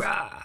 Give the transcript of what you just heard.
Rah.